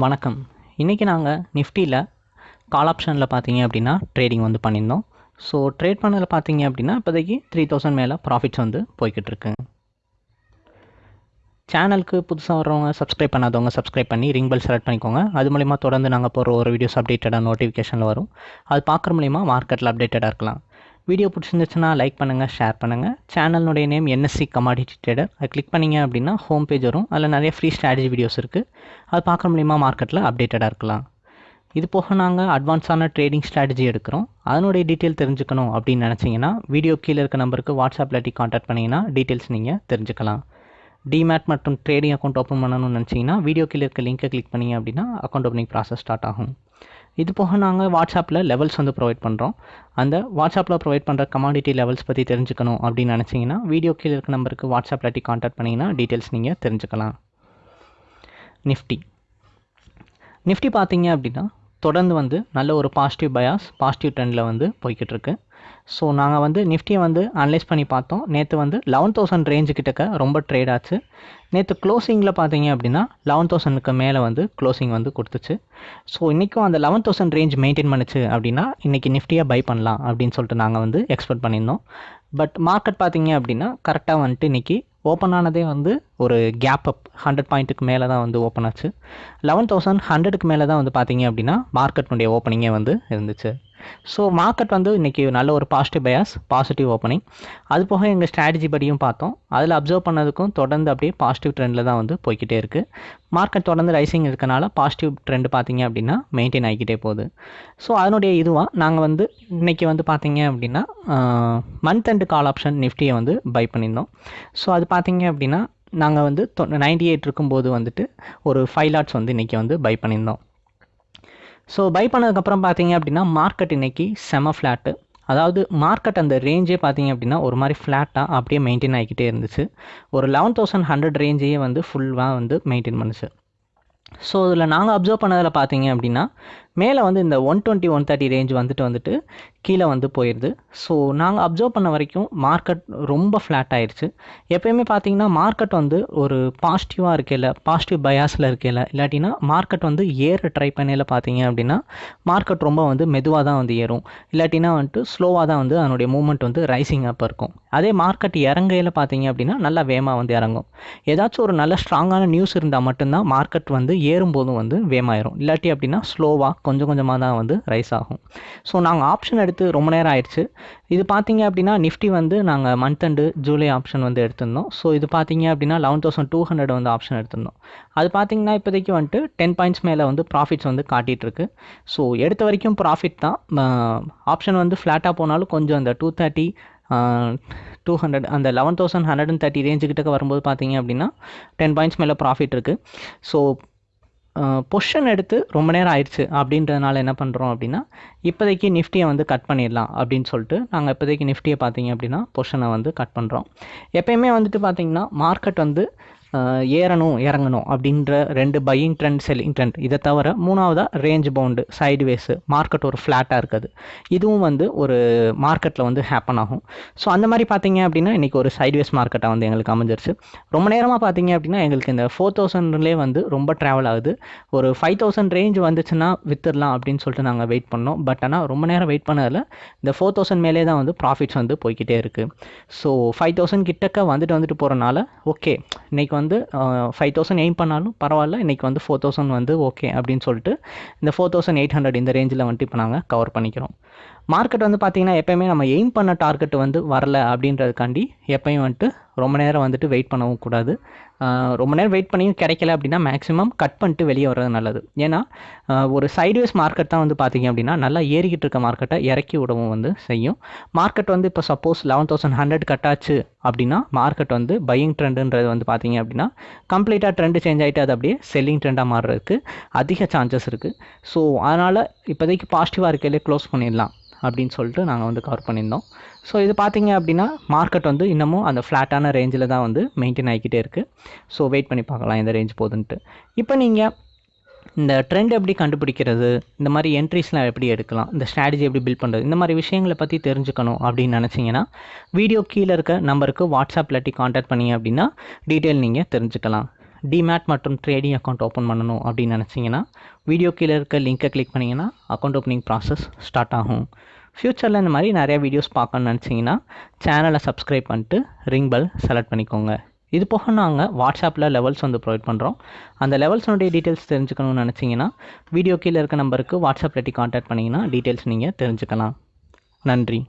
வணக்கம். இன்றைக்கி நாங்கள் நிஃப்டியில் கால் ஆப்ஷனில் பார்த்தீங்க அப்படின்னா ட்ரேடிங் வந்து பண்ணியிருந்தோம். ஸோ ட்ரேட் பண்ணதில் பார்த்தீங்க அப்படின்னா இப்போதைக்கு த்ரீ தௌசண்ட் மேலே ப்ராஃபிட்ஸ் வந்து போய்கிட்டு சேனலுக்கு புதுசாக வர்றவங்க சப்ஸ்கிரைப் பண்ணாதவங்க சப்ஸ்கிரைப் பண்ணி ரிங் பெல் செலக்ட் பண்ணிக்கோங்க. அது மூலிமா தொடர்ந்து நாங்கள் போகிற ஒரு வீடியோஸ் அப்டேட்டடாக நோட்டிஃபிகேஷனில் வரும். அது பார்க்குற மூலிமா மார்க்கெட்டில் அப்டேட்டடாக இருக்கலாம். வீடியோ பிடிச்சிருந்துச்சுன்னா லைக் பண்ணுங்கள் ஷேர் பண்ணுங்கள் சேனலுடைய நேம் என்எஸ்சி கமாடிட்டி ட்ரேடர் அது கிளிக் பண்ணிங்க அப்படின்னா ஹோம் பேஜ் வரும். அதில் நிறைய ஃப்ரீ ஸ்ட்ராட்டஜி வீடியோஸ் இருக்குது அது பார்க்குற மூலிமா மார்க்கெட்டில் அப்டேட்டடாக இருக்கலாம். இது போக நாங்கள் அட்வான்ஸான ட்ரேடிங் ஸ்ட்ராட்டஜி எடுக்கிறோம். அதனுடைய டீட்டெயில் தெரிஞ்சுக்கணும் அப்படின்னு நினச்சிங்கன்னா வீடியோ கீழே இருக்க நம்பருக்கு வாட்ஸ்அப் இல்லாட்டி காண்டாக்ட் பண்ணிங்கன்னா டீட்டெயில்ஸ் நீங்கள் தெரிஞ்சுக்கலாம். டிமேட் மற்றும் ட்ரேடிங் அக்கௌண்ட் ஓப்பன் பண்ணணும்னு நினச்சிங்கன்னா வீடியோ கீழே இருக்க லிங்க்கை கிளிக் பண்ணிங்க அப்படின்னா அக்கௌண்ட் ஓப்பனிங் ப்ராசஸ் ஸ்டார்ட் ஆகும். இது போக நாங்கள் வாட்ஸ்அப்பில் லெவல்ஸ் வந்து ப்ரொவைட் பண்ணுறோம் அந்த வாட்ஸ்அப்பில் ப்ரொவைட் பண்ணுற கமாடிட்டி லெவல்ஸ் பற்றி தெரிஞ்சுக்கணும் அப்படின்னு நினச்சிங்கன்னா வீடியோ கீழே இருக்க நம்பருக்கு வாட்ஸ்அப் இல்லாட்டி காண்டாக்ட் பண்ணிங்கன்னா டீட்டெயில்ஸ் நீங்கள் தெரிஞ்சுக்கலாம். நிஃப்டி நிஃப்டி பார்த்தீங்க அப்படின்னா தொடர்ந்து வந்து நல்ல ஒரு பாசிட்டிவ் பயாஸ் பாசிட்டிவ் ட்ரெண்டில் வந்து போய்கிட்டு இருக்கு. ஸோ நாங்கள் வந்து நிஃப்டியை வந்து அனலைஸ் பண்ணி பார்த்தோம். நேற்று வந்து லெவன் தௌசண்ட் ரேஞ்சு கிட்டக்க ரொம்ப ட்ரேட் ஆச்சு. நேற்று க்ளோசிங்கில் பார்த்தீங்க அப்படின்னா லெவன் தௌசண்ட்க்கு மேலே வந்து க்ளோசிங் வந்து கொடுத்துச்சு. ஸோ இன்றைக்கும் அந்த லெவன் தௌசண்ட் ரேஞ்ச் மெயின்டைன் பண்ணுச்சு அப்படின்னா இன்றைக்கி நிஃப்டியாக பை பண்ணலாம் அப்படின்னு சொல்லிட்டு நாங்கள் வந்து எக்ஸ்பெக்ட் பண்ணியிருந்தோம். பட் மார்க்கெட் பார்த்தீங்க அப்படின்னா கரெக்டாக வந்துட்டு இன்றைக்கி ஓப்பன் ஆனதே வந்து ஒரு கேப் அப் ஹண்ட்ரட் பாயிண்ட்டுக்கு மேலே தான் வந்து ஓப்பன் ஆச்சு. லெவன் தௌசண்ட் ஹண்ட்ரடுக்கு மேலே தான் வந்து பார்த்தீங்க அப்படின்னா மார்க்கெட்னுடைய ஓப்பனிங்கே வந்து இருந்துச்சு. ஸோ மார்க்கெட் வந்து இன்றைக்கி நல்ல ஒரு பாசிட்டிவ் பயாஸ் பாசிட்டிவ் ஓப்பனிங் அது போக எங்கள் ஸ்ட்ராட்டஜி படியும் பார்த்தோம். அதில் அப்சர்வ் பண்ணதுக்கும் தொடர்ந்து அப்படியே பாசிட்டிவ் ட்ரெண்டில் தான் வந்து போய்கிட்டே இருக்குது மார்க்கெட் தொடர்ந்து ரைசிங் இருக்கனால பாசிட்டிவ் ட்ரெண்ட் பார்த்தீங்க அப்படின்னா மெயின்டைன் ஆகிக்கிட்டே போகுது. ஸோ அதனுடைய இதுவாக நாங்கள் வந்து இன்றைக்கி வந்து பார்த்தீங்க அப்படின்னா மந்த் அண்ட் கால் ஆப்ஷன் நிஃப்டியை வந்து பை பண்ணியிருந்தோம். ஸோ அது பார்த்தீங்க அப்படின்னா நாங்கள் வந்து நைன்டி எயிட் இருக்கும்போது வந்துட்டு ஒரு ஃபைவ் லாட்ஸ் வந்து இன்றைக்கி வந்து பை பண்ணியிருந்தோம். ஸோ பை பண்ணதுக்கப்புறம் பார்த்தீங்க அப்படின்னா மார்க்கெட் இன்றைக்கி செம ஃப்ளாட்டு அதாவது மார்க்கெட் அந்த ரேஞ்சே பார்த்தீங்க அப்படின்னா ஒரு மாதிரி ஃப்ளாட்டாக அப்படியே மெயின்டைன் ஆகிக்கிட்டே இருந்துச்சு. ஒரு லெவன் தௌசண்ட் ஹண்ட்ரட் ரேஞ்சையே வந்து ஃபுல்லாக வந்து மெயின்டைன் பண்ணுச்சு. ஸோ இதில் நாங்கள் அப்சர்வ் பண்ணதில் பார்த்தீங்க அப்படின்னா மேலே வந்து இந்த one twenty one thirty range வந்துட்டு வந்துட்டு கீழே வந்து போயிடுது ஸோ நாங்கள் அப்சர்வ் பண்ண வரைக்கும் மார்க்கெட் ரொம்ப ஃப்ளாட் ஆயிடுச்சு எப்பயுமே பார்த்தீங்கன்னா மார்க்கெட் வந்து ஒரு பாசிட்டிவாக இருக்கையில் பாசிட்டிவ் பயாஸில் இருக்கையில் இல்லாட்டினா மார்க்கெட் வந்து ஏற ட்ரை பண்ணையில் பார்த்தீங்க அப்படின்னா மார்க்கெட் ரொம்ப வந்து மெதுவாக தான் வந்து ஏறும். இல்லாட்டினா வந்துட்டு ஸ்லோவாக தான் வந்து அதனுடைய மூமெண்ட் வந்து ரைசிங் அப் இருக்கும். அதே மார்க்கெட் இறங்கையில் பார்த்தீங்க அப்படின்னா நல்லா வேகமாக வந்து இறங்கும். ஏதாச்சும் ஒரு நல்ல ஸ்ட்ராங்கான நியூஸ் இருந்தால் மட்டும்தான் மார்க்கெட் வந்து ஏறும்போதும் வந்து வேமாயிரும் இல்லாட்டி அப்படின்னா ஸ்லோவாக கொஞ்சம் கொஞ்சமாக தான் வந்து ரைஸ் ஆகும். ஸோ நாங்கள் ஆப்ஷன் எடுத்து ரொம்ப நேரம் ஆயிடுச்சு. இது பார்த்தீங்க அப்படின்னா நிஃப்டி வந்து நாங்கள் மந்த் அண்டு ஜூலை ஆப்ஷன் வந்து எடுத்திருந்தோம். ஸோ இது பார்த்தீங்க அப்படின்னா லெவன் தௌசண்ட் டூ ஹண்ட்ரட் வந்து ஆப்ஷன் எடுத்திருந்தோம். அது பார்த்தீங்கன்னா இப்போதைக்கு வந்துட்டு டென் பாயிண்ட்ஸ் மேலே வந்து ப்ராஃபிட்ஸ் வந்து காட்டிகிட்ருக்கு ஸோ எடுத்த வரைக்கும் ப்ராஃபிட் தான். ஆப்ஷன் வந்து ஃப்ளாட்டாக போனாலும் கொஞ்சம் அந்த டூ தேர்ட்டி டூ ஹண்ட்ரட் அந்த eleven thousand hundred and thirty range கிட்டக்க வரும்போது பார்த்தீங்க அப்படின்னா டென் பாயிண்ட்ஸ் மேலே ப்ராஃபிட் இருக்குது ஸோ பொஷன் எடுத்து ரொம்ப நேரம் ஆயிடுச்சு அப்படின்றதுனால என்ன பண்ணுறோம் அப்படின்னா இப்போதைக்கு நிஃப்டியை வந்து கட் பண்ணிடலாம் அப்படின்னு சொல்லிட்டு நாங்கள் இப்போதைக்கு நிஃப்டியை பார்த்தீங்க அப்படின்னா பொஷனை வந்து கட் பண்ணுறோம் எப்பயுமே வந்துட்டு பார்த்தீங்கன்னா மார்க்கெட் வந்து ஏறணும் இறங்கணும் அப்படின்ற ரெண்டு பையிங் ட்ரெண்ட் செல்லிங் ட்ரெண்ட் இதை தவிர மூணாவதாக ரேஞ்ச் பவுண்டு சைடுவேஸு மார்க்கெட் ஒரு ஃப்ளாட்டாக இருக்குது. இதுவும் வந்து ஒரு மார்க்கெட்டில் வந்து ஹேப்பன் ஆகும். ஸோ அந்த மாதிரி பார்த்தீங்க அப்படின்னா இன்றைக்கி ஒரு சைடுவேஸ் மார்க்கெட்டாக வந்து எங்களுக்கு அமைஞ்சிருச்சு. ரொம்ப நேரமாக பார்த்தீங்க அப்படின்னா எங்களுக்கு இந்த ஃபோர் தௌசண்ட்லேயே வந்து ரொம்ப ட்ராவல் ஆகுது. ஒரு ஃபைவ் தௌசண்ட் ரேஞ்ச் வந்துச்சுன்னா வித்துடலாம் அப்படின்னு சொல்லிட்டு நாங்கள் வெயிட் பண்ணோம். பட் ஆனால் ரொம்ப நேரம் வெயிட் பண்ணதில் இந்த ஃபோர் தௌசண்ட் மேலே தான் வந்து ப்ராஃபிட்ஸ் வந்து போய்கிட்டே இருக்குது ஸோ ஃபைவ் தௌசண்ட் கிட்டக்க வந்துட்டு வந்துட்டு போகிறனால ஓகே இன்றைக்கி வந்து வந்து ஃபைவ் தௌசண்ட் எய்ம் பண்ணாலும் பரவாயில்ல. இன்றைக்கி வந்து ஃபோர் தௌசண்ட் வந்து ஓகே அப்படின்னு சொல்லிட்டு இந்த ஃபோர் தௌசண்ட் எயிட் ஹண்ட்ரட் இந்த ரேஞ்சில் வந்துட்டு இப்போ நாங்கள் கவர் பண்ணிக்கிறோம். மார்க்கெட் வந்து பார்த்திங்கன்னா எப்போயுமே நம்ம எய்ம் பண்ண டார்கெட் வந்து வரல அப்படின்றதுக்காண்டி எப்பயும் வந்துட்டு ரொம்ப நேரம் வந்துட்டு வெயிட் பண்ணவும் கூடாது. ரொம்ப நேரம் வெயிட் பண்ணியும் கிடைக்கல அப்படின்னா மேக்ஸிமம் கட் பண்ணிட்டு வெளியே வர்றது நல்லது. ஏன்னா ஒரு சைடுவேஸ் மார்க்கெட் தான் வந்து பார்த்தீங்க அப்படின்னா நல்லா ஏறிக்கிட்டு இருக்க மார்க்கெட்டை இறக்கி விடவும் வந்து செய்யும். மார்க்கெட் வந்து இப்போ சப்போஸ் லெவன் தௌசண்ட் ஹண்ட்ரட் கட்டாச்சு அப்படின்னா மார்க்கெட் வந்து பையிங் ட்ரெண்டுன்றது வந்து பார்த்தீங்க அப்படின்னா கம்ப்ளீட்டாக ட்ரெண்டு சேஞ்ச் ஆகிட்டு அது அப்படியே செல்லிங் ட்ரெண்டாக மாறுறதுக்கு அதிக சான்சஸ் இருக்குது ஸோ அதனால் இப்போதைக்கு பாசிட்டிவாக இருக்கையிலே க்ளோஸ் பண்ணிடலாம். அப்படின்னு சொல்லிட்டு நாங்கள் வந்து கவர் பண்ணியிருந்தோம். ஸோ இது பார்த்திங்க அப்படின்னா மார்க்கெட் வந்து இன்னமும் அந்த ஃப்ளாட்டான ரேஞ்சில் தான் வந்து மெயின்டைன் ஆகிக்கிட்டே இருக்குது ஸோ வெயிட் பண்ணி பார்க்கலாம் எந்த ரேஞ்ச் போகுதுன்ட்டு. இப்போ நீங்கள் இந்த ட்ரெண்ட் எப்படி கண்டுபிடிக்கிறது இந்த மாதிரி என்ட்ரிஸ்லாம் எப்படி எடுக்கலாம் இந்த ஸ்ட்ராட்டஜி எப்படி பில்ட் பண்ணுறது இந்த மாதிரி விஷயங்களை பற்றி தெரிஞ்சுக்கணும் அப்படின்னு நினச்சிங்கன்னா வீடியோ கீழே இருக்க நம்பருக்கு வாட்ஸ்அப் இல்லாட்டி காண்டாக்ட் பண்ணிங்க அப்படின்னா டீட்டெயில் நீங்கள் தெரிஞ்சுக்கலாம். டிமேட் மற்றும் ட்ரேடிங் அக்கௌண்ட் ஓப்பன் பண்ணணும் அப்படின்னு நினச்சிங்கன்னா வீடியோ கீழே இருக்க லிங்க்கை கிளிக் பண்ணிங்கன்னா அக்கௌண்ட் ஓப்பனிங் ப்ராசஸ் ஸ்டார்ட் ஆகும். ஃப்யூச்சரில் இந்த மாதிரி நிறைய வீடியோஸ் பார்க்கணும்னு நினச்சிங்கன்னா சேனலை சப்ஸ்கிரைப் பண்ணிட்டு ரிங் பெல் செலக்ட் பண்ணிக்கோங்க. இது போக நாங்கள் வாட்ஸ்அப்பில் லெவல்ஸ் வந்து ப்ரொவைட் பண்ணுறோம் அந்த லெவல்ஸ்னுடைய டீட்டெயில்ஸ் தெரிஞ்சுக்கணும்னு நினச்சிங்கன்னா வீடியோ கீழே இருக்க நம்பருக்கு வாட்ஸ்அப்பில் காண்டாக்ட் பண்ணிங்கன்னா டீட்டெயில்ஸ் நீங்கள் தெரிஞ்சுக்கலாம். நன்றி.